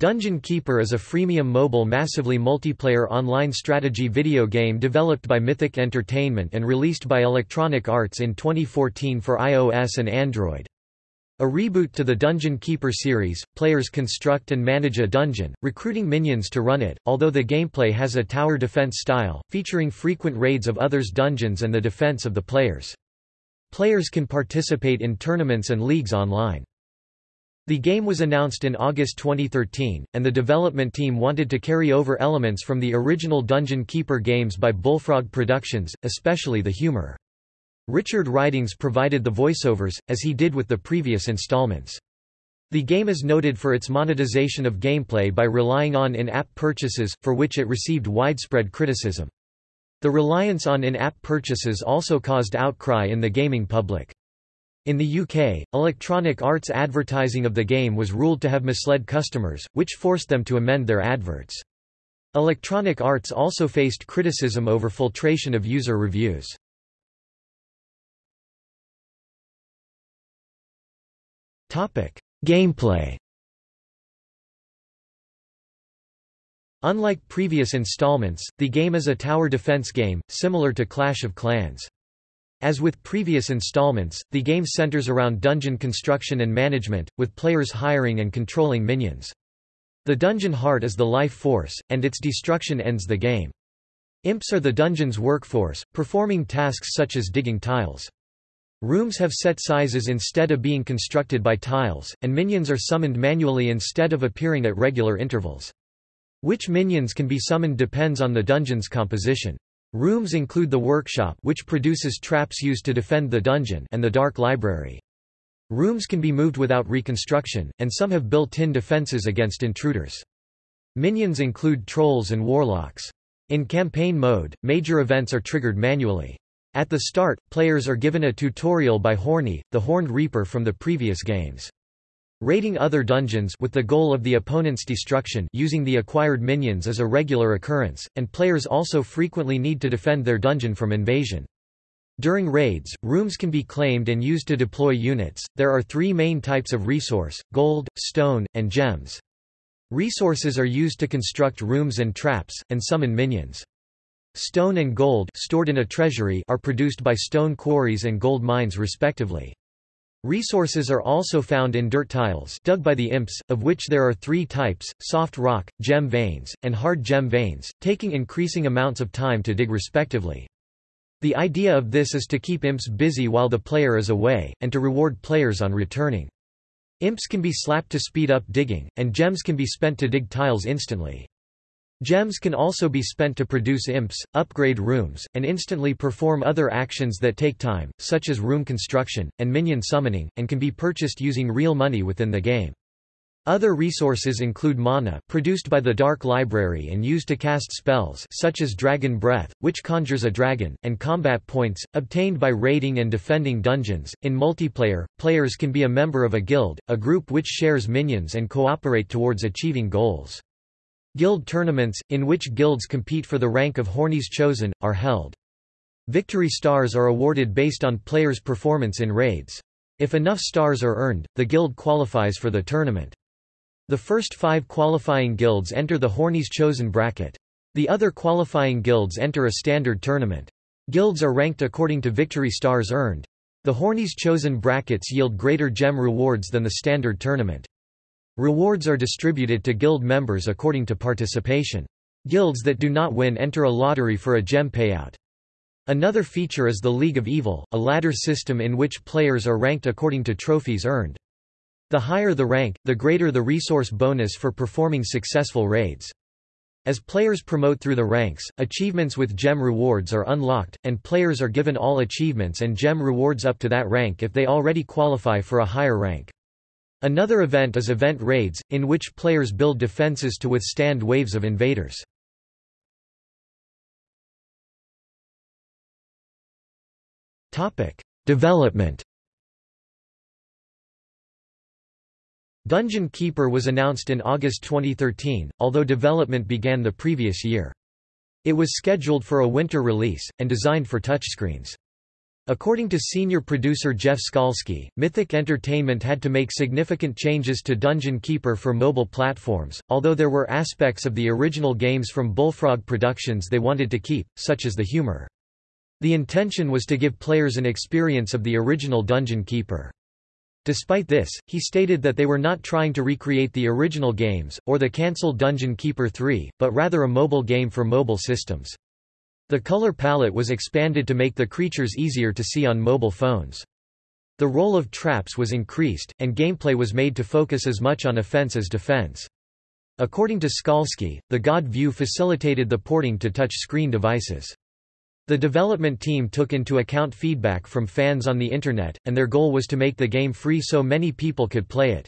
Dungeon Keeper is a freemium mobile massively multiplayer online strategy video game developed by Mythic Entertainment and released by Electronic Arts in 2014 for iOS and Android. A reboot to the Dungeon Keeper series, players construct and manage a dungeon, recruiting minions to run it, although the gameplay has a tower defense style, featuring frequent raids of others' dungeons and the defense of the players. Players can participate in tournaments and leagues online. The game was announced in August 2013, and the development team wanted to carry over elements from the original Dungeon Keeper games by Bullfrog Productions, especially the humor. Richard Ridings provided the voiceovers, as he did with the previous installments. The game is noted for its monetization of gameplay by relying on in-app purchases, for which it received widespread criticism. The reliance on in-app purchases also caused outcry in the gaming public. In the UK, Electronic Arts advertising of the game was ruled to have misled customers, which forced them to amend their adverts. Electronic Arts also faced criticism over filtration of user reviews. Gameplay Unlike previous installments, the game is a tower defense game, similar to Clash of Clans. As with previous installments, the game centers around dungeon construction and management, with players hiring and controlling minions. The dungeon heart is the life force, and its destruction ends the game. Imps are the dungeon's workforce, performing tasks such as digging tiles. Rooms have set sizes instead of being constructed by tiles, and minions are summoned manually instead of appearing at regular intervals. Which minions can be summoned depends on the dungeon's composition. Rooms include the workshop which produces traps used to defend the dungeon and the dark library. Rooms can be moved without reconstruction, and some have built-in defenses against intruders. Minions include trolls and warlocks. In campaign mode, major events are triggered manually. At the start, players are given a tutorial by Horny, the Horned Reaper from the previous games. Raiding other dungeons with the goal of the opponent's destruction using the acquired minions is a regular occurrence, and players also frequently need to defend their dungeon from invasion. During raids, rooms can be claimed and used to deploy units. There are three main types of resource gold, stone, and gems. Resources are used to construct rooms and traps, and summon minions. Stone and gold stored in a treasury are produced by stone quarries and gold mines respectively. Resources are also found in dirt tiles dug by the imps, of which there are three types, soft rock, gem veins, and hard gem veins, taking increasing amounts of time to dig respectively. The idea of this is to keep imps busy while the player is away, and to reward players on returning. Imps can be slapped to speed up digging, and gems can be spent to dig tiles instantly. Gems can also be spent to produce imps, upgrade rooms, and instantly perform other actions that take time, such as room construction, and minion summoning, and can be purchased using real money within the game. Other resources include mana produced by the Dark Library and used to cast spells such as Dragon Breath, which conjures a dragon, and combat points, obtained by raiding and defending dungeons. In multiplayer, players can be a member of a guild, a group which shares minions and cooperate towards achieving goals. Guild tournaments, in which guilds compete for the rank of Horny's Chosen, are held. Victory stars are awarded based on players' performance in raids. If enough stars are earned, the guild qualifies for the tournament. The first five qualifying guilds enter the Horny's Chosen bracket. The other qualifying guilds enter a standard tournament. Guilds are ranked according to victory stars earned. The Horny's Chosen brackets yield greater gem rewards than the standard tournament. Rewards are distributed to guild members according to participation. Guilds that do not win enter a lottery for a gem payout. Another feature is the League of Evil, a ladder system in which players are ranked according to trophies earned. The higher the rank, the greater the resource bonus for performing successful raids. As players promote through the ranks, achievements with gem rewards are unlocked, and players are given all achievements and gem rewards up to that rank if they already qualify for a higher rank. Another event is event raids, in which players build defenses to withstand waves of invaders. Development Dungeon Keeper was announced in August 2013, although development began the previous year. It was scheduled for a winter release, and designed for touchscreens. According to senior producer Jeff Skalski, Mythic Entertainment had to make significant changes to Dungeon Keeper for mobile platforms, although there were aspects of the original games from Bullfrog Productions they wanted to keep, such as the humor. The intention was to give players an experience of the original Dungeon Keeper. Despite this, he stated that they were not trying to recreate the original games, or the cancelled Dungeon Keeper 3, but rather a mobile game for mobile systems. The color palette was expanded to make the creatures easier to see on mobile phones. The role of traps was increased, and gameplay was made to focus as much on offense as defense. According to Skalski, the God view facilitated the porting to touch-screen devices. The development team took into account feedback from fans on the Internet, and their goal was to make the game free so many people could play it.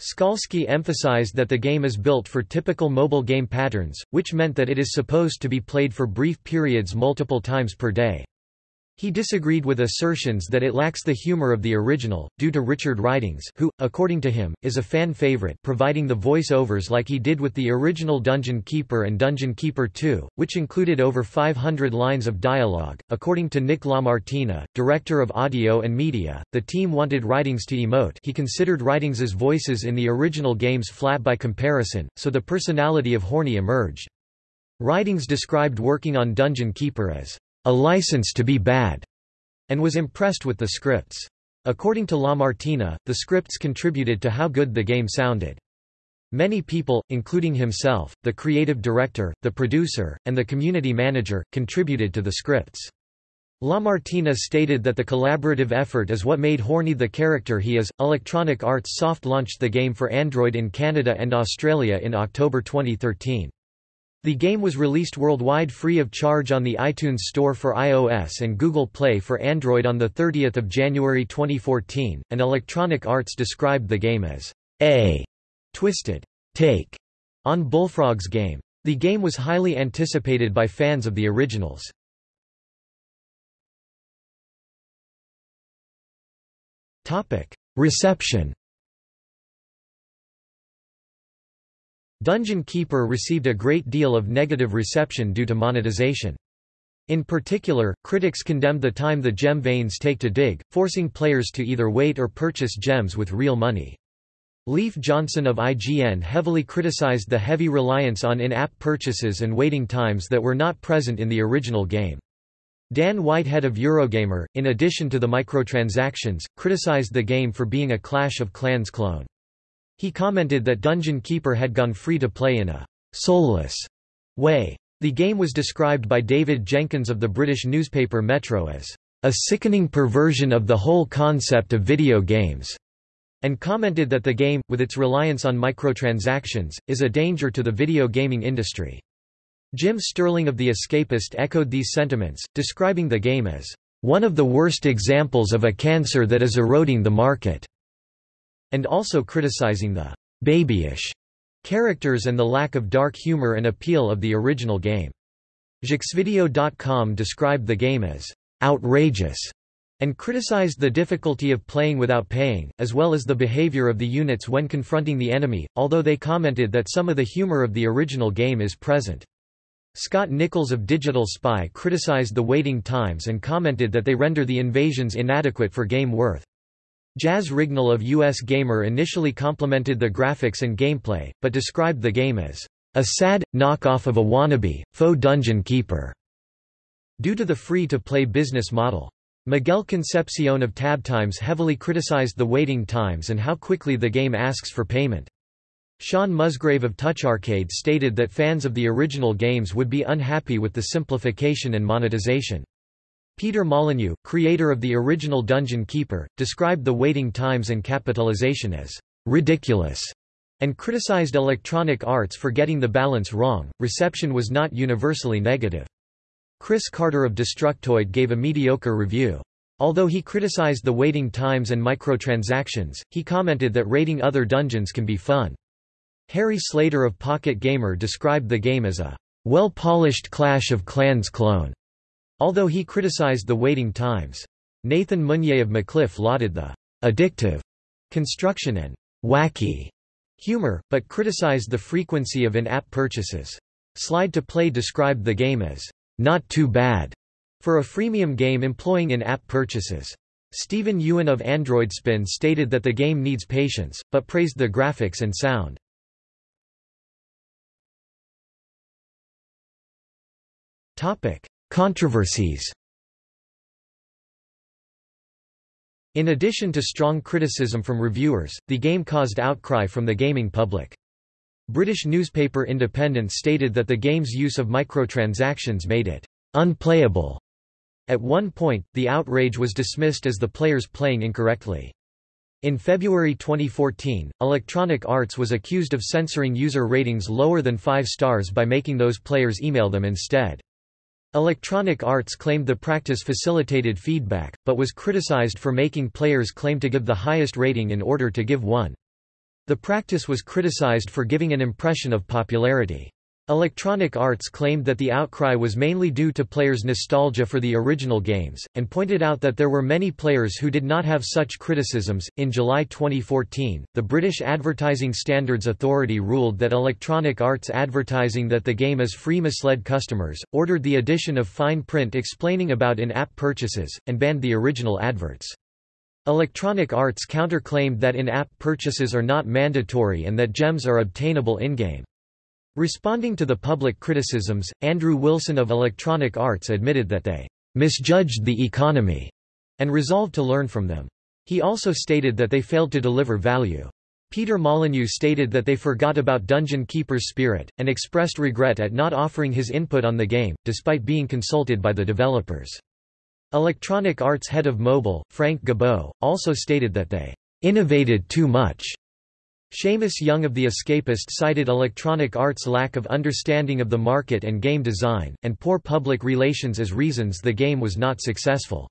Skalski emphasized that the game is built for typical mobile game patterns, which meant that it is supposed to be played for brief periods multiple times per day. He disagreed with assertions that it lacks the humor of the original, due to Richard Ridings who, according to him, is a fan favorite providing the voice-overs like he did with the original Dungeon Keeper and Dungeon Keeper 2, which included over 500 lines of dialogue. According to Nick LaMartina, director of audio and media, the team wanted Ridings to emote he considered Ridings's voices in the original games flat by comparison, so the personality of Horny emerged. Ridings described working on Dungeon Keeper as a license to be bad, and was impressed with the scripts. According to LaMartina, the scripts contributed to how good the game sounded. Many people, including himself, the creative director, the producer, and the community manager, contributed to the scripts. LaMartina stated that the collaborative effort is what made Horny the character he is. Electronic Arts soft launched the game for Android in Canada and Australia in October 2013. The game was released worldwide free of charge on the iTunes Store for iOS and Google Play for Android on 30 January 2014, and Electronic Arts described the game as a twisted take on Bullfrog's game. The game was highly anticipated by fans of the originals. Reception Dungeon Keeper received a great deal of negative reception due to monetization. In particular, critics condemned the time the gem veins take to dig, forcing players to either wait or purchase gems with real money. Leif Johnson of IGN heavily criticized the heavy reliance on in-app purchases and waiting times that were not present in the original game. Dan Whitehead of Eurogamer, in addition to the microtransactions, criticized the game for being a Clash of Clans clone. He commented that Dungeon Keeper had gone free to play in a soulless way. The game was described by David Jenkins of the British newspaper Metro as a sickening perversion of the whole concept of video games, and commented that the game, with its reliance on microtransactions, is a danger to the video gaming industry. Jim Sterling of The Escapist echoed these sentiments, describing the game as one of the worst examples of a cancer that is eroding the market and also criticizing the babyish characters and the lack of dark humor and appeal of the original game. Jeuxvideo.com described the game as outrageous and criticized the difficulty of playing without paying, as well as the behavior of the units when confronting the enemy, although they commented that some of the humor of the original game is present. Scott Nichols of Digital Spy criticized the waiting times and commented that they render the invasions inadequate for game worth. Jaz Rignall of US Gamer initially complimented the graphics and gameplay, but described the game as a sad, knockoff of a wannabe, faux dungeon keeper, due to the free-to-play business model. Miguel Concepcion of TabTimes heavily criticized the waiting times and how quickly the game asks for payment. Shaun Musgrave of TouchArcade stated that fans of the original games would be unhappy with the simplification and monetization. Peter Molyneux, creator of the original Dungeon Keeper, described the waiting times and capitalization as ridiculous and criticized Electronic Arts for getting the balance wrong. Reception was not universally negative. Chris Carter of Destructoid gave a mediocre review. Although he criticized the waiting times and microtransactions, he commented that raiding other dungeons can be fun. Harry Slater of Pocket Gamer described the game as a well-polished Clash of Clans clone. Although he criticized the waiting times. Nathan Meunier of MacLife lauded the addictive construction and wacky humor, but criticized the frequency of in-app purchases. Slide to Play described the game as not too bad, For a freemium game employing in-app purchases. Stephen Ewan of AndroidSpin stated that the game needs patience, but praised the graphics and sound. Controversies In addition to strong criticism from reviewers, the game caused outcry from the gaming public. British newspaper Independent stated that the game's use of microtransactions made it unplayable. At one point, the outrage was dismissed as the players playing incorrectly. In February 2014, Electronic Arts was accused of censoring user ratings lower than 5 stars by making those players email them instead. Electronic Arts claimed the practice facilitated feedback, but was criticized for making players claim to give the highest rating in order to give one. The practice was criticized for giving an impression of popularity. Electronic Arts claimed that the outcry was mainly due to players' nostalgia for the original games, and pointed out that there were many players who did not have such criticisms. In July 2014, the British Advertising Standards Authority ruled that Electronic Arts advertising that the game is free misled customers, ordered the addition of fine print explaining about in app purchases, and banned the original adverts. Electronic Arts counterclaimed that in-app purchases are not mandatory and that gems are obtainable in-game. Responding to the public criticisms, Andrew Wilson of Electronic Arts admitted that they misjudged the economy and resolved to learn from them. He also stated that they failed to deliver value. Peter Molyneux stated that they forgot about Dungeon Keeper's spirit, and expressed regret at not offering his input on the game, despite being consulted by the developers. Electronic Arts head of mobile, Frank Gibeau, also stated that they innovated too much Shamus Young of The Escapist cited Electronic Arts' lack of understanding of the market and game design, and poor public relations as reasons the game was not successful.